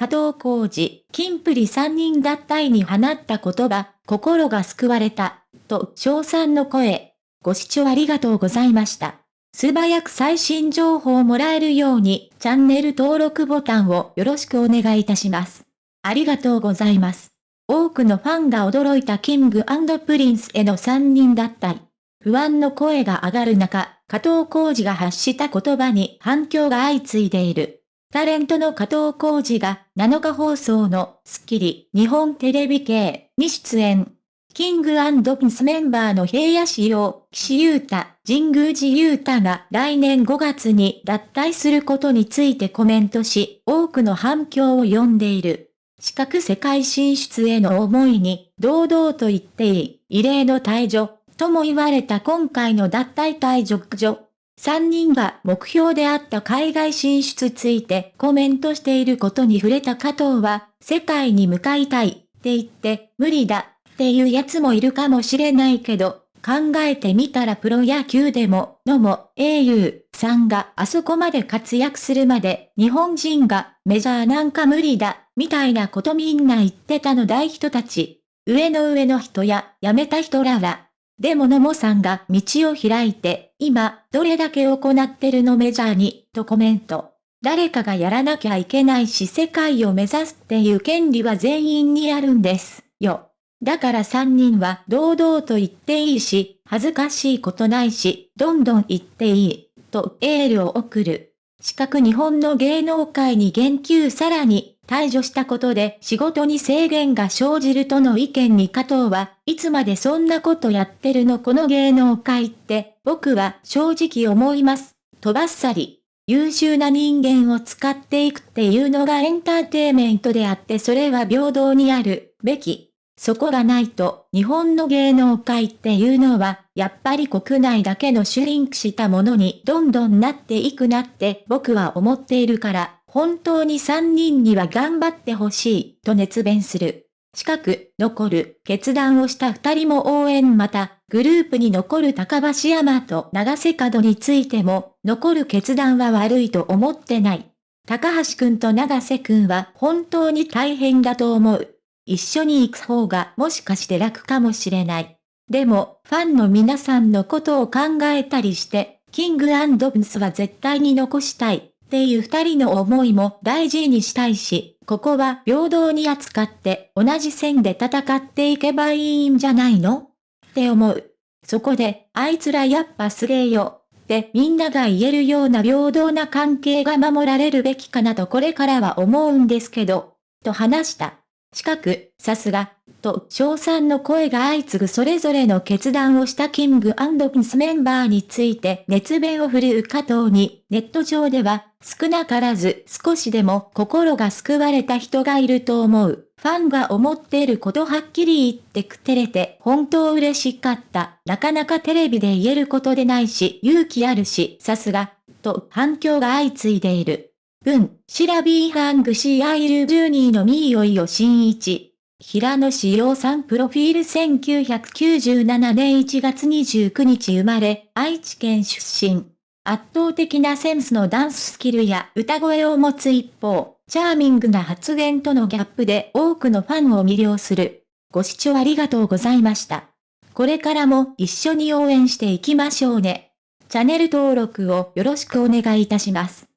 加藤浩次、キンプリ3人脱退に放った言葉、心が救われた、と、賞賛の声。ご視聴ありがとうございました。素早く最新情報をもらえるように、チャンネル登録ボタンをよろしくお願いいたします。ありがとうございます。多くのファンが驚いた King & Princeの3人脱退、不安の声が上がる中、加藤浩次が発した言葉に反響が相次いでいる。タレントの加藤浩二が7日放送のスッキリ日本テレビ系に出演。キングピンスメンバーの平野仕様、岸優太、神宮寺優太が来年5月に脱退することについてコメントし、多くの反響を呼んでいる。四角世界進出への思いに、堂々と言っていい、異例の退場、とも言われた今回の脱退退場所。三人が目標であった海外進出ついてコメントしていることに触れた加藤は、世界に向かいたいって言って無理だっていうやつもいるかもしれないけど、考えてみたらプロ野球でも、のも、英雄さんがあそこまで活躍するまで、日本人がメジャーなんか無理だ、みたいなことみんな言ってたの大人たち。上の上の人や辞めた人らは。でも野茂さんが道を開いて、今、どれだけ行ってるのメジャーに、とコメント。誰かがやらなきゃいけないし世界を目指すっていう権利は全員にあるんです、よ。だから三人は堂々と言っていいし、恥ずかしいことないし、どんどん言っていい、とエールを送る。四角日本の芸能界に言及さらに、退場したことで仕事に制限が生じるとの意見に加藤はいつまでそんなことやってるのこの芸能界って僕は正直思います。とばっさり。優秀な人間を使っていくっていうのがエンターテイメントであってそれは平等にあるべき。そこがないと、日本の芸能界っていうのは、やっぱり国内だけのシュリンクしたものにどんどんなっていくなって僕は思っているから、本当に3人には頑張ってほしい、と熱弁する。近く、残る、決断をした2人も応援また、グループに残る高橋山と長瀬角についても、残る決断は悪いと思ってない。高橋くんと長瀬くんは本当に大変だと思う。一緒に行く方がもしかして楽かもしれない。でも、ファンの皆さんのことを考えたりして、キングプンスは絶対に残したいっていう二人の思いも大事にしたいし、ここは平等に扱って同じ線で戦っていけばいいんじゃないの？って思う。そこで、あいつらやっぱすげえよってみんなが言えるような平等な関係が守られるべきかなとこれからは思うんですけど、と話した。近く、さすが、と、賞賛の声が相次ぐそれぞれの決断をしたキングピンスメンバーについて熱弁を振るう加藤に、ネット上では、少なからず少しでも心が救われた人がいると思う。ファンが思っていることはっきり言ってくてれて本当嬉しかった。なかなかテレビで言えることでないし勇気あるしさすが、と反響が相次いでいる。文、シラビーハングシーアイルジューニーのミーヨイヨ新一。平野志陽さんプロフィール1997年1月29日生まれ、愛知県出身。圧倒的なセンスのダンススキルや歌声を持つ一方、チャーミングな発言とのギャップで多くのファンを魅了する。ご視聴ありがとうございました。これからも一緒に応援していきましょうね。チャンネル登録をよろしくお願いいたします。